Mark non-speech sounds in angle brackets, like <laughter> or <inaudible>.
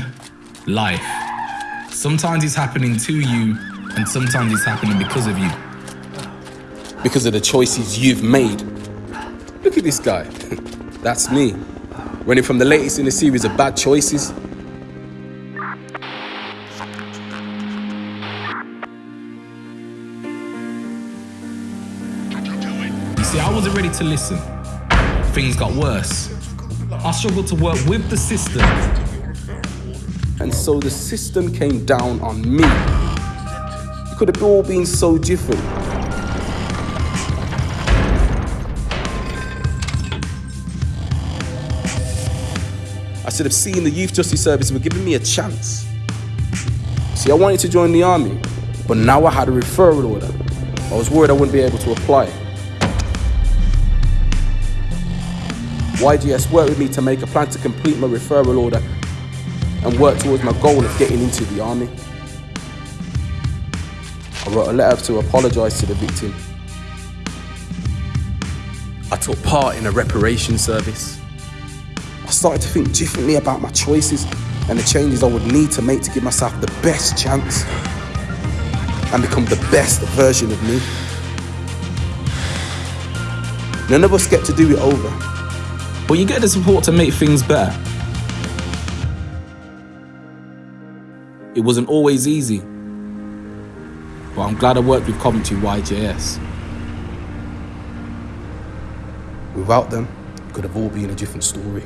<laughs> life. Sometimes it's happening to you, and sometimes it's happening because of you. Because of the choices you've made. Look at this guy. <laughs> That's me. Running from the latest in a series of bad choices. You see, I wasn't ready to listen. Things got worse. I struggled to work with the system. And so the system came down on me. It could have all been so different. I should have seen the Youth Justice Service were giving me a chance. See, I wanted to join the army, but now I had a referral order. I was worried I wouldn't be able to apply. YJS worked with me to make a plan to complete my referral order and work towards my goal of getting into the army. I wrote a letter to apologise to the victim. I took part in a reparation service. I started to think differently about my choices and the changes I would need to make to give myself the best chance and become the best version of me. None of us get to do it over. But you get the support to make things better. It wasn't always easy, but I'm glad I worked with Coventry YJS. Without them, it could have all been a different story.